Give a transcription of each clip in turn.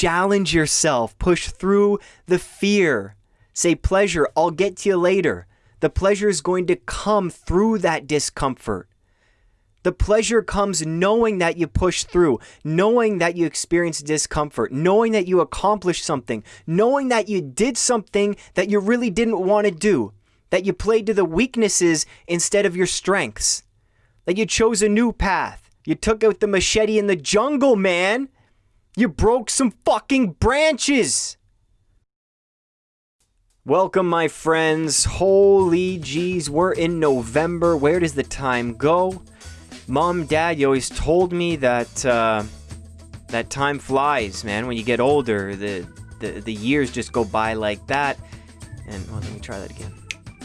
challenge yourself, push through the fear. Say, pleasure, I'll get to you later. The pleasure is going to come through that discomfort. The pleasure comes knowing that you push through, knowing that you experience discomfort, knowing that you accomplished something, knowing that you did something that you really didn't want to do, that you played to the weaknesses instead of your strengths, that you chose a new path. You took out the machete in the jungle, man. You broke some fucking branches. Welcome, my friends. Holy jeez, we're in November. Where does the time go? Mom, Dad, you always told me that uh, that time flies, man. When you get older, the, the the years just go by like that. And well, let me try that again,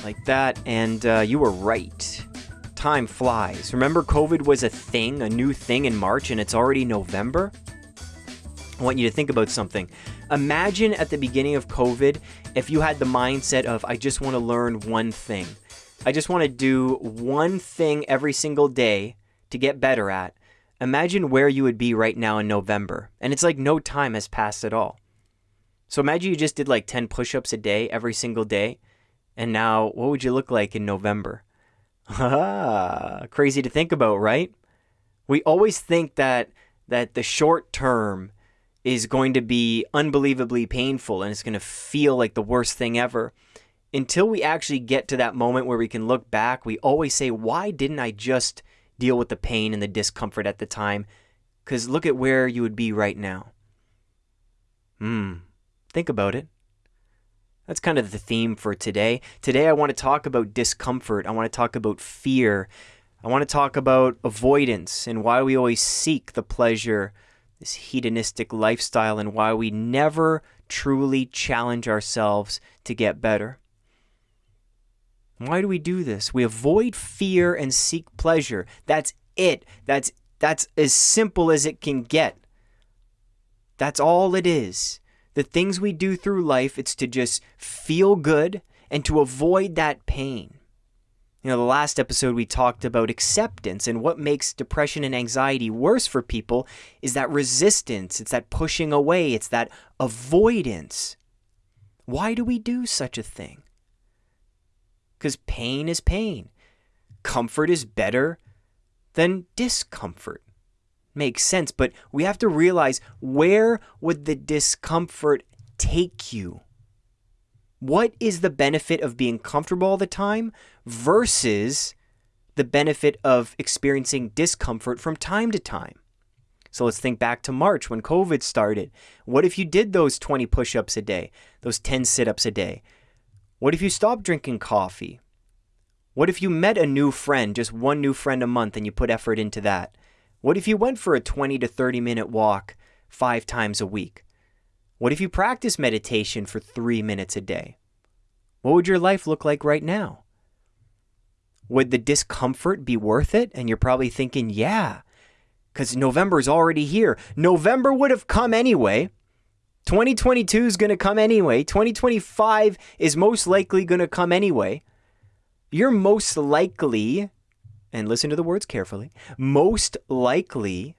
like that. And uh, you were right. Time flies. Remember, COVID was a thing, a new thing in March, and it's already November. I want you to think about something. Imagine at the beginning of COVID if you had the mindset of, I just want to learn one thing. I just want to do one thing every single day to get better at. Imagine where you would be right now in November. And it's like no time has passed at all. So imagine you just did like 10 push ups a day every single day. And now, what would you look like in November? Crazy to think about, right? We always think that that the short term is going to be unbelievably painful and it's going to feel like the worst thing ever. Until we actually get to that moment where we can look back, we always say, why didn't I just deal with the pain and the discomfort at the time? Because look at where you would be right now. Hmm. Think about it. That's kind of the theme for today. Today, I want to talk about discomfort. I want to talk about fear. I want to talk about avoidance and why we always seek the pleasure this hedonistic lifestyle and why we never truly challenge ourselves to get better. Why do we do this? We avoid fear and seek pleasure. That's it. That's that's as simple as it can get. That's all it is. The things we do through life, it's to just feel good and to avoid that pain. You know, the last episode we talked about acceptance and what makes depression and anxiety worse for people is that resistance, it's that pushing away, it's that avoidance. Why do we do such a thing? Because pain is pain. Comfort is better than discomfort. Makes sense, but we have to realize where would the discomfort take you? What is the benefit of being comfortable all the time versus the benefit of experiencing discomfort from time to time? So let's think back to March when COVID started. What if you did those 20 push ups a day, those 10 sit ups a day? What if you stopped drinking coffee? What if you met a new friend, just one new friend a month, and you put effort into that? What if you went for a 20 to 30 minute walk five times a week? What if you practice meditation for three minutes a day? What would your life look like right now? Would the discomfort be worth it? And you're probably thinking, yeah, because November is already here. November would have come anyway. 2022 is going to come anyway. 2025 is most likely going to come anyway. You're most likely, and listen to the words carefully, most likely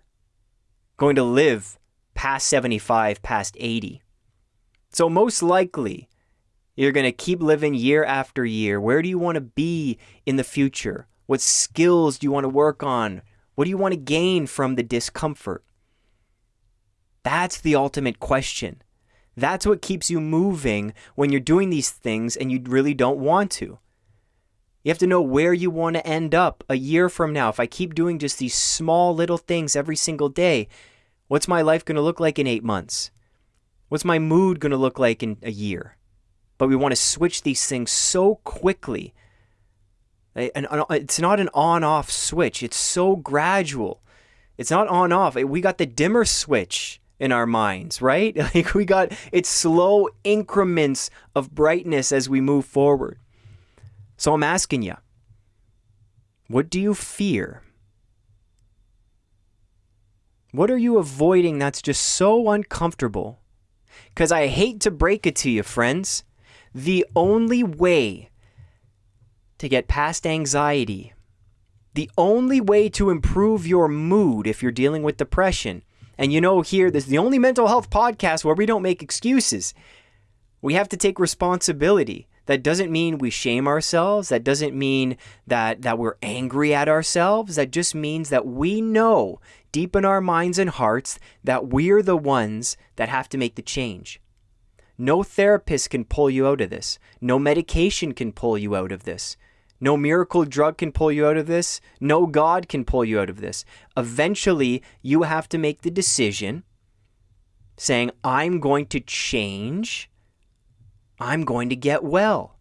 going to live past 75, past 80. So, most likely, you're going to keep living year after year. Where do you want to be in the future? What skills do you want to work on? What do you want to gain from the discomfort? That's the ultimate question. That's what keeps you moving when you're doing these things and you really don't want to. You have to know where you want to end up a year from now. If I keep doing just these small little things every single day, what's my life going to look like in eight months? What's my mood going to look like in a year? But we want to switch these things so quickly. And it's not an on off switch, it's so gradual. It's not on off. We got the dimmer switch in our minds, right? Like we got it's slow increments of brightness as we move forward. So I'm asking you, what do you fear? What are you avoiding that's just so uncomfortable? Because I hate to break it to you, friends. The only way to get past anxiety, the only way to improve your mood if you're dealing with depression, And you know, here, this is the only mental health podcast where we don't make excuses. We have to take responsibility. That doesn't mean we shame ourselves. That doesn't mean that, that we're angry at ourselves. That just means that we know deep in our minds and hearts that we're the ones that have to make the change. No therapist can pull you out of this. No medication can pull you out of this. No miracle drug can pull you out of this. No God can pull you out of this. Eventually, you have to make the decision saying, I'm going to change. I'm going to get well.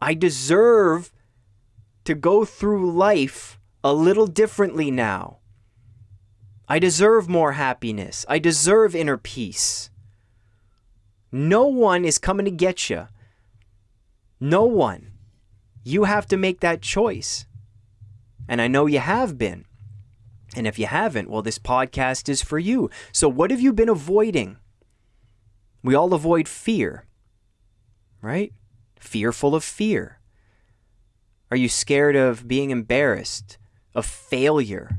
I deserve to go through life a little differently now. I deserve more happiness. I deserve inner peace. No one is coming to get you. No one. You have to make that choice. And I know you have been. And if you haven't, well, this podcast is for you. So, what have you been avoiding? We all avoid fear, right? Fearful of fear. Are you scared of being embarrassed, of failure?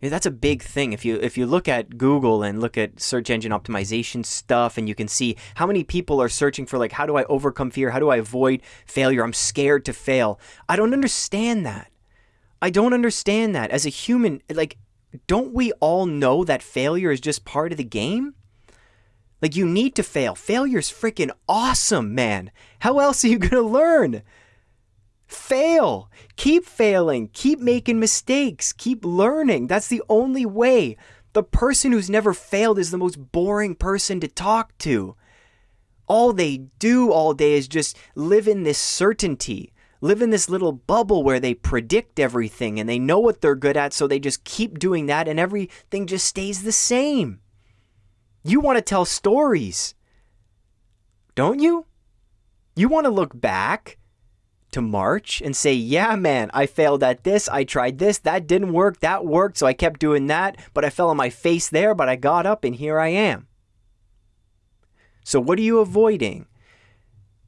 That's a big thing. If you if you look at Google and look at search engine optimization stuff and you can see how many people are searching for like how do I overcome fear? How do I avoid failure? I'm scared to fail. I don't understand that. I don't understand that. As a human, like don't we all know that failure is just part of the game? Like you need to fail. Failure's freaking awesome, man. How else are you to learn? Fail. Keep failing. Keep making mistakes. Keep learning. That's the only way. The person who's never failed is the most boring person to talk to. All they do all day is just live in this certainty, live in this little bubble where they predict everything and they know what they're good at, so they just keep doing that and everything just stays the same. You want to tell stories, don't you? You want to look back to March and say, yeah, man, I failed at this. I tried this. That didn't work. That worked. So I kept doing that. But I fell on my face there. But I got up and here I am. So what are you avoiding?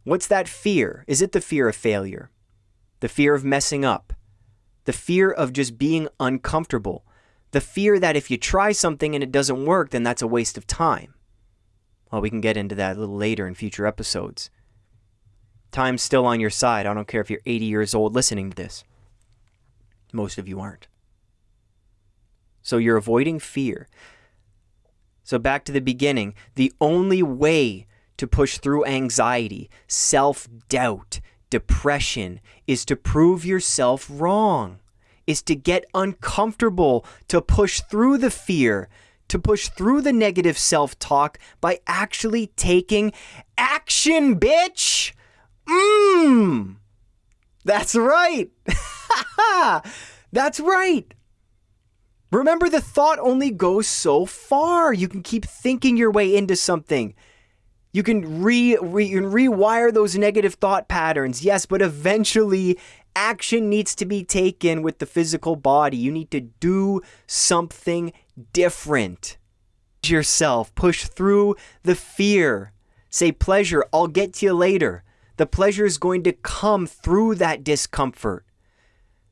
What's that fear? Is it the fear of failure? The fear of messing up? The fear of just being uncomfortable? The fear that if you try something and it doesn't work, then that's a waste of time? Well, we can get into that a little later in future episodes. Time's still on your side. I don't care if you're 80 years old listening to this. Most of you aren't. So you're avoiding fear. So back to the beginning, the only way to push through anxiety, self doubt, depression is to prove yourself wrong, is to get uncomfortable, to push through the fear, to push through the negative self talk by actually taking action, bitch! Mmm. That's right. That's right. Remember, the thought only goes so far. You can keep thinking your way into something. You can re, re you can rewire those negative thought patterns. Yes, but eventually action needs to be taken with the physical body. You need to do something different. Yourself, push through the fear. Say pleasure, I'll get to you later. The pleasure is going to come through that discomfort.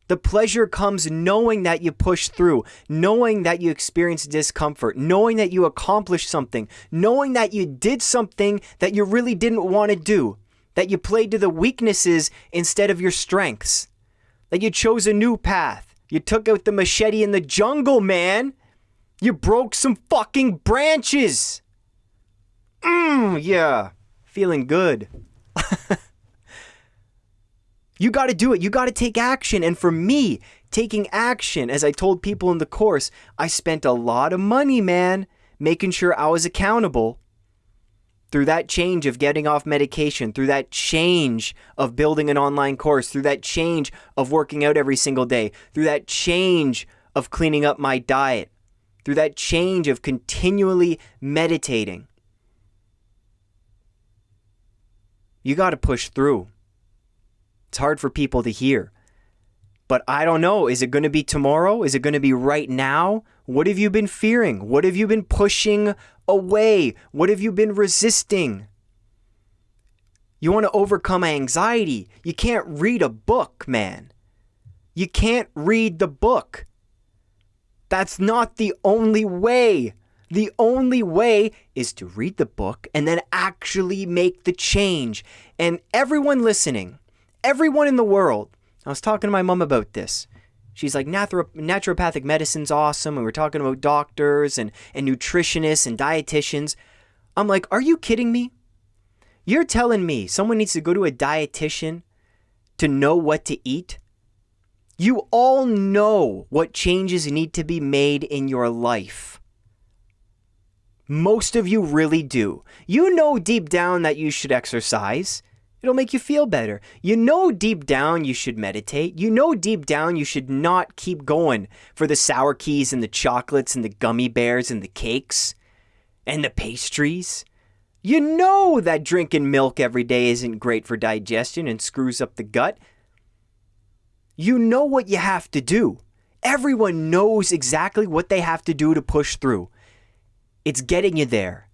The pleasure comes knowing that you push through, knowing that you experience discomfort, knowing that you accomplished something, knowing that you did something that you really didn't want to do, that you played to the weaknesses instead of your strengths, that you chose a new path. You took out the machete in the jungle, man. You broke some fucking branches. Mmm, yeah. Feeling good. you got to do it. You got to take action. And for me, taking action, as I told people in the course, I spent a lot of money, man, making sure I was accountable through that change of getting off medication, through that change of building an online course, through that change of working out every single day, through that change of cleaning up my diet, through that change of continually meditating. You got to push through. It's hard for people to hear. But I don't know. Is it going to be tomorrow? Is it going to be right now? What have you been fearing? What have you been pushing away? What have you been resisting? You want to overcome anxiety. You can't read a book, man. You can't read the book. That's not the only way. The only way is to read the book and then actually make the change. And everyone listening, everyone in the world, I was talking to my mom about this. She's like, naturopathic medicine's awesome. And we're talking about doctors and, and nutritionists and dietitians. I'm like, are you kidding me? You're telling me someone needs to go to a dietitian to know what to eat? You all know what changes need to be made in your life. Most of you really do. You know deep down that you should exercise. It'll make you feel better. You know deep down you should meditate. You know deep down you should not keep going for the sour keys and the chocolates and the gummy bears and the cakes and the pastries. You know that drinking milk every day isn't great for digestion and screws up the gut. You know what you have to do. Everyone knows exactly what they have to do to push through. It's getting you there.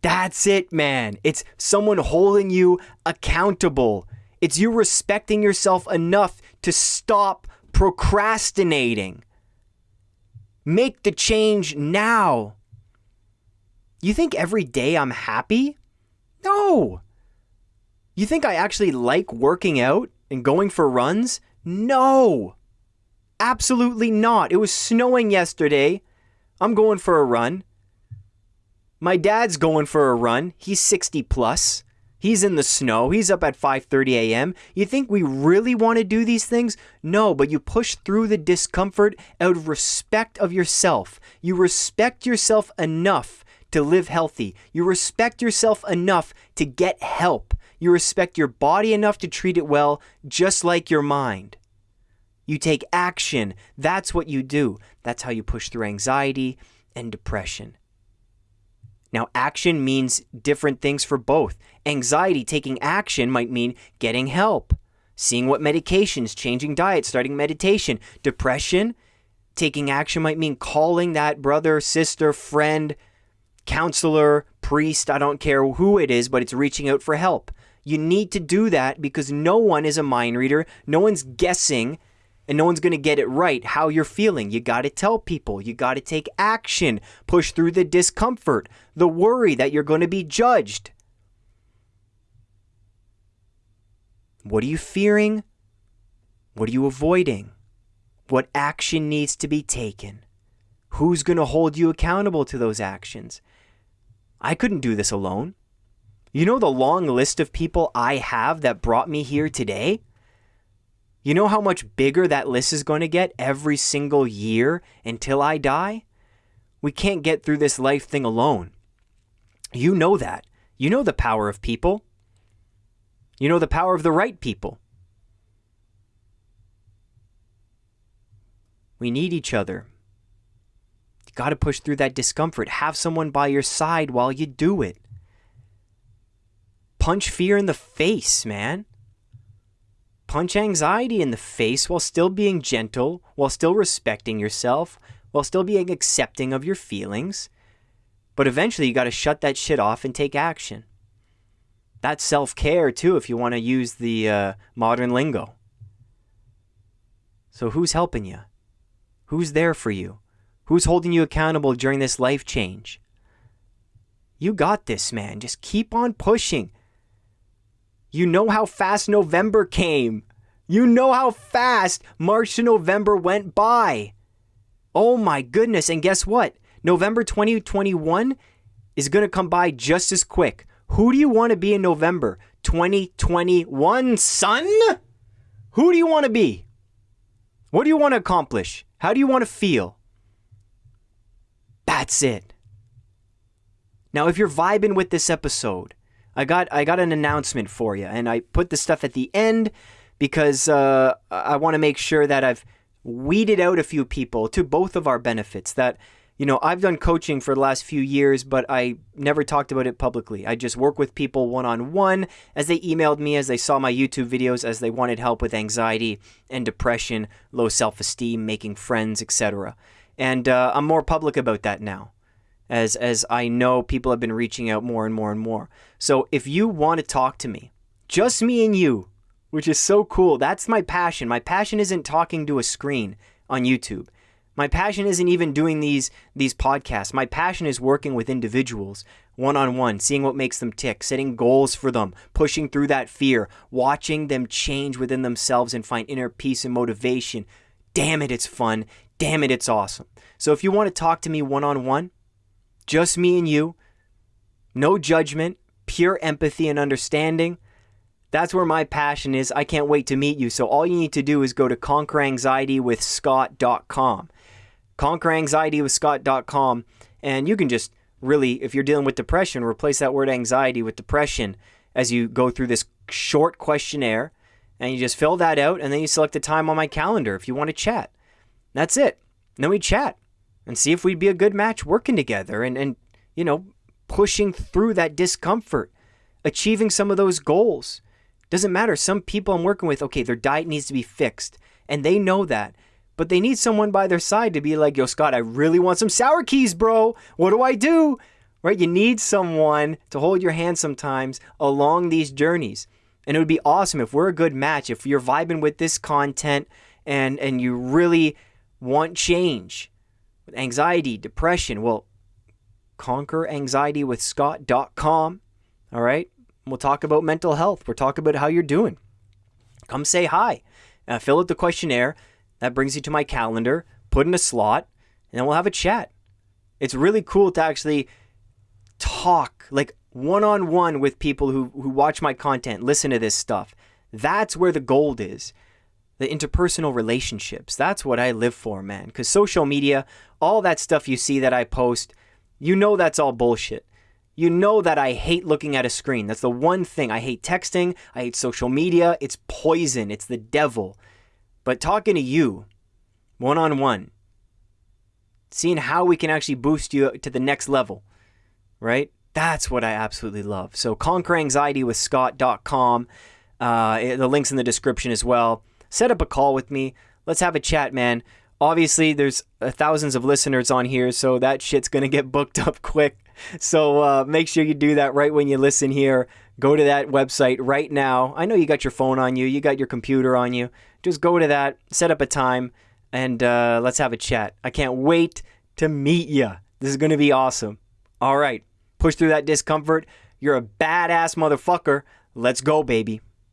That's it, man. It's someone holding you accountable. It's you respecting yourself enough to stop procrastinating. Make the change now. You think every day I'm happy? No. You think I actually like working out and going for runs? No. Absolutely not. It was snowing yesterday. I'm going for a run. My dad's going for a run. He's 60 plus. He's in the snow. He's up at 5:30 a.m. You think we really want to do these things? No, but you push through the discomfort out of respect of yourself. You respect yourself enough to live healthy. You respect yourself enough to get help. You respect your body enough to treat it well, just like your mind. You take action. That's what you do. That's how you push through anxiety and depression. Now, action means different things for both. Anxiety, taking action, might mean getting help, seeing what medications, changing diet, starting meditation. Depression, taking action might mean calling that brother, sister, friend, counselor, priest, I don't care who it is, but it's reaching out for help. You need to do that because no one is a mind reader. No one's guessing and no one's going to get it right how you're feeling. You got to tell people. You got to take action. Push through the discomfort, the worry that you're going to be judged. What are you fearing? What are you avoiding? What action needs to be taken? Who's going to hold you accountable to those actions? I couldn't do this alone. You know the long list of people I have that brought me here today? You know how much bigger that list is going to get every single year until I die? We can't get through this life thing alone. You know that. You know the power of people. You know the power of the right people. We need each other. You got to push through that discomfort. Have someone by your side while you do it. Punch fear in the face, man. Punch anxiety in the face while still being gentle, while still respecting yourself, while still being accepting of your feelings. But eventually, you got to shut that shit off and take action. That's self care, too, if you want to use the uh, modern lingo. So, who's helping you? Who's there for you? Who's holding you accountable during this life change? You got this, man. Just keep on pushing. You know how fast November came. You know how fast March to November went by. Oh my goodness. And guess what? November 2021 is going to come by just as quick. Who do you want to be in November 2021, son? Who do you want to be? What do you want to accomplish? How do you want to feel? That's it. Now, if you're vibing with this episode, I got I got an announcement for you, and I put the stuff at the end because uh, I want to make sure that I've weeded out a few people to both of our benefits. That you know I've done coaching for the last few years, but I never talked about it publicly. I just work with people one on one as they emailed me, as they saw my YouTube videos, as they wanted help with anxiety and depression, low self esteem, making friends, etc. And uh, I'm more public about that now as as I know people have been reaching out more and more and more. So if you want to talk to me, just me and you, which is so cool. That's my passion. My passion isn't talking to a screen on YouTube. My passion isn't even doing these these podcasts. My passion is working with individuals one on one, seeing what makes them tick, setting goals for them, pushing through that fear, watching them change within themselves and find inner peace and motivation. Damn it, it's fun. Damn it, it's awesome. So if you want to talk to me one on one, just me and you, no judgment, pure empathy and understanding. That's where my passion is. I can't wait to meet you. So all you need to do is go to conqueranxietywithscott.com. Conqueranxietywithscott.com and you can just really if you're dealing with depression, replace that word anxiety with depression as you go through this short questionnaire and you just fill that out and then you select a time on my calendar if you want to chat. That's it. And then we chat and see if we'd be a good match working together and, and you know, pushing through that discomfort, achieving some of those goals. Doesn't matter. Some people I'm working with, okay, their diet needs to be fixed, and they know that. But they need someone by their side to be like, yo, Scott, I really want some sour keys, bro. What do I do? Right? You need someone to hold your hand sometimes along these journeys. And it would be awesome if we're a good match, if you're vibing with this content and and you really want change anxiety, depression. Well, conqueranxietywithscott.com. All right. We'll talk about mental health. We'll talk about how you're doing. Come say hi. Uh, fill out the questionnaire. That brings you to my calendar. Put in a slot, and then we'll have a chat. It's really cool to actually talk like one on one with people who, who watch my content, listen to this stuff. That's where the gold is. The interpersonal relationships. That's what I live for, man. Because social media, all that stuff you see that I post, you know that's all bullshit. You know that I hate looking at a screen. That's the one thing. I hate texting. I hate social media. It's poison. It's the devil. But talking to you, one on one, seeing how we can actually boost you to the next level, right? That's what I absolutely love. So conquer anxiety conqueranxietywithscott.com. Uh, the link's in the description as well. Set up a call with me. Let's have a chat, man. Obviously, there's uh, thousands of listeners on here, so that shit's going to get booked up quick. So uh, make sure you do that right when you listen here. Go to that website right now. I know you got your phone on you, you got your computer on you. Just go to that, set up a time, and uh, let's have a chat. I can't wait to meet you. This is going to be awesome. All right, push through that discomfort. You're a badass motherfucker. Let's go, baby.